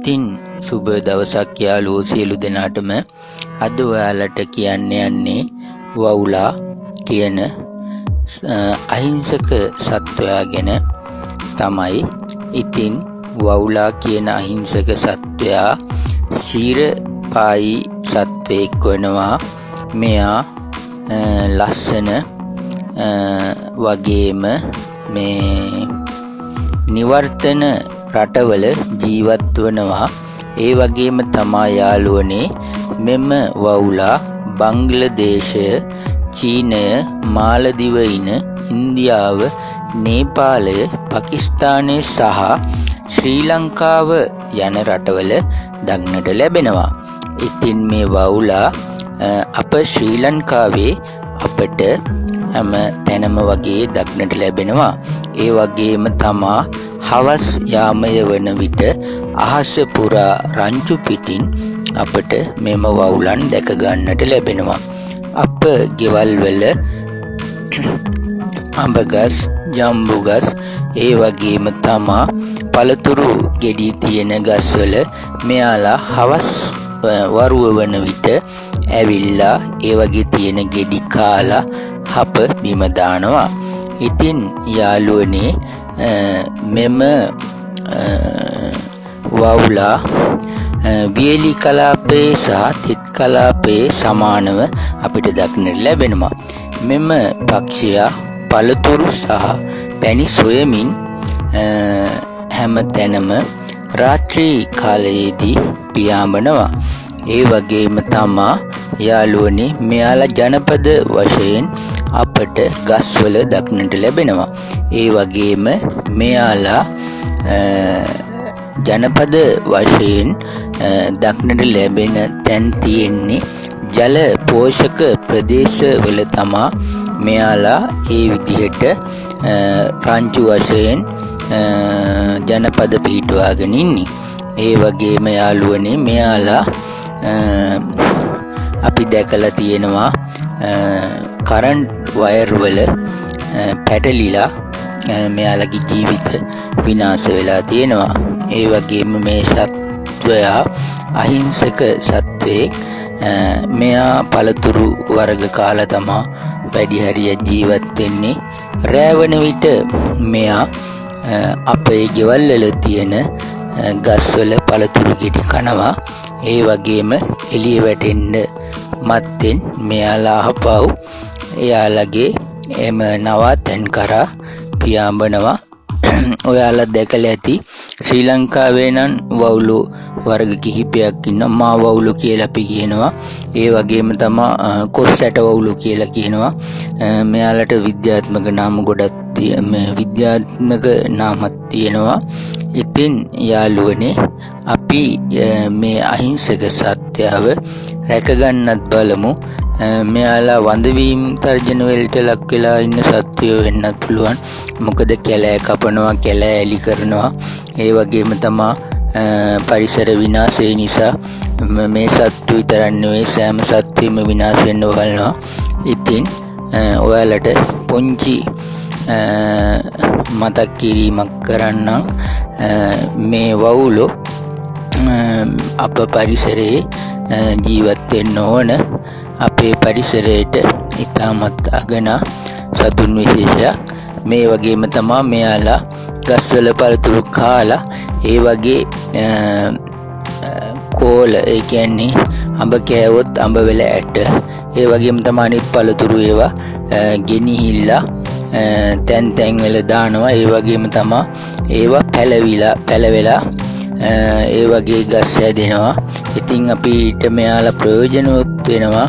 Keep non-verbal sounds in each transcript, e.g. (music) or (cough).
ඉතින් සුබ දවසක් යාළුවෝ සියලු දෙනාටම අද ඔයාලට කියන්න යන්නේ වවුලා කියන අහිංසක සත්වයා ගැන තමයි. ඉතින් වවුලා කියන අහිංසක සත්වයා ශීරපායි සත්වයෙක් වනවා. මෙයා ලස්සන වගේම මේ නිවර්තන රටවල ජීවත් වනවා ඒ වගේම තමා යාළුවනේ මෙම වවුලා බංග්ලදේශය චීනය මාලදිවයින ඉන්දියාව නේපාලය පකිස්ථානය සහ ශ්‍රී ලංකාව යන රටවල දක්නට ලැබෙනවා. ඉතින් මේ වවුලා අප ශ්‍රී ලංකාවේ අපට හැම තැනම වගේ දක්නට ලැබෙනවා. ඒ වගේම තමා හවස් යාමය වන විට අහස පුරා රංචු පිටින් අපට මෙම වවුලන් දැක ගන්නට ලැබෙනවා. අප ගෙවල් වල (clears throat) අඹගස් ජම්බුගස් ඒ වගේම තමා පළතුරු ගෙඩි තියෙන ගස්වල මෙයාලා හවස් වරුව වන විට ඇවිල්ලා ඒ වගේ තියෙන ගෙඩි කාලා හප බිම දානවා. ඉතින් යාළුවනේ මෙම වවුලා වියලි කලාපයේ සහ තෙත් කලාපයේ සමානව අපිට දක්නට ලැබෙනවා. මෙම පක්ෂයා පළතුරු සහ පැණි සොයමින් හැම තැනම රාත්‍රී කාලයේදී පියාඹනවා. ඒ වගේම තමා යාළුවනේ මෙයාලා ජනපද වශයෙන් අපට ගස්වල දක්නට ලැබෙනවා. ඒ වගේම මෙයාලා ජනපද වශයෙන් දක්නට ලැබෙන තැන් තියෙන්නේ ජල පෝෂක ප්‍රදේශවල තමා මෙයාලා ඒ විදිහට රංචු වශයෙන් ජනපද පිහිටුවාගෙන ඉන්නේ. ඒ වගේම යාළුවනේ මෙයාලා අපි දැකලා තියෙනවා කරන්ට් වයර් වල පැටලිලා මෙයාලගේ ජීවිත විනාශ වෙලා තියෙනවා. ඒ වගේම මේ සත්වයා අහිංසක සත්වයෙක් මෙයා පළතුරු වර්ග කාලා තමා වැඩි හරිය ජීවත් වෙන්නේ. රෑවන විට මෙයා අපේ ගෙවල් වල තියෙන ගස්වල පළතුරු ගෙඩි කනවා. ඒ වගේම එළිය වැටෙන්න මත්තෙන් මෙයාලා අහපව් එයාලගේ එම නවාතැන් කරා පියාඹනවා. (clears throat) ඔයාලා දැකලා ඇති ශ්‍රී ලංකාවේ නම් වවුලු වර්ග කිහිපයක් ඉන්න මා වවුලු කියලා අපි කියනවා. ඒ වගේම තමා කොස් ඇට වවුලු කියලා කියනවා. මෙයාලට විද්‍යාත්මක නාම ගොඩක් විද්‍යාත්මක නාමත් තියෙනවා. ඉතින් යාළුවනේ අපි මේ අහිංසක සත්‍යාව රැකගන්නත් බලමු. මෙයාලා වඳවීම් තර්ජනවලට ලක් වෙලා ඉන්න සත්වයෝ වෙන්නත් පුළුවන්. මොකද කැලෑ කපනවා කැලෑ ඇලි කරනවා. ඒ වගේම තමා පරිසර විනාශය නිසා මේ සත්තු විතරන්නවේ සෑම සත්වයම විනාශ වෙන්න බලනවා ඉතින් ඔයාලට පොංචි මතක් කිරීමක් කරන්නම්. මේ වවුලෝ අප පරිසරයේ ජීවත්වෙන්න ඕන. අපේ පරිසරයට ඉතාමත් අගනා සතුන් විශේෂයක්. මේ වගේම තමා මෙයාලා ගස්වල පළතුරු කාලා ඒ වගේ කෝල ඒ කියන්නේ අඹ කෑවොත් අඹ වෙල ඇට. ඒ වගේම තමා අනිත් පළතුරු ඒවා ගෙනිහිල්ලා තැන් තැන්වල දානවා. ඒ වගේම තමා ඒවා පැලවිලා පැලවෙලා ඒ වගේ ගස් හැදෙනවා. ඉතින් අපිට මෙයාලා ප්‍රයෝජනවත් වෙනවා.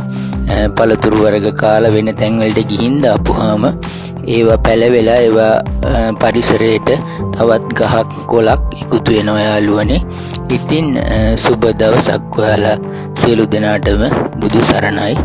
පළතුරු වර්ග කාලා වෙන තැන්වලට ගිහින් දාපුවාම ඒවා පැලවෙලා ඒවා පරිසරයට තවත් ගහක් කොලක් එකතු වෙනවා යාළුවනේ. ඉතින් සුබ දවසක් ඔයාලා සියලු දෙනාටම බුදු සරණයි.